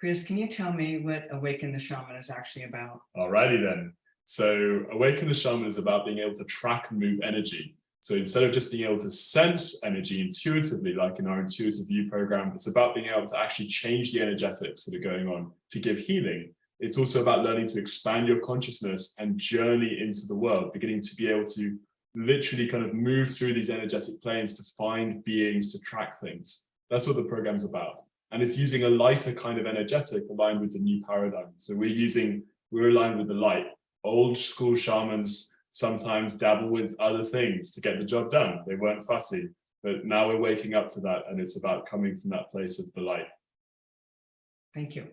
Chris, can you tell me what Awaken the Shaman is actually about? Alrighty then. So Awaken the Shaman is about being able to track and move energy. So instead of just being able to sense energy intuitively, like in our intuitive view program, it's about being able to actually change the energetics that are going on to give healing. It's also about learning to expand your consciousness and journey into the world, beginning to be able to literally kind of move through these energetic planes to find beings to track things. That's what the program's about. And it's using a lighter kind of energetic aligned with the new paradigm. So we're using, we're aligned with the light. Old school shamans sometimes dabble with other things to get the job done. They weren't fussy, but now we're waking up to that and it's about coming from that place of the light. Thank you.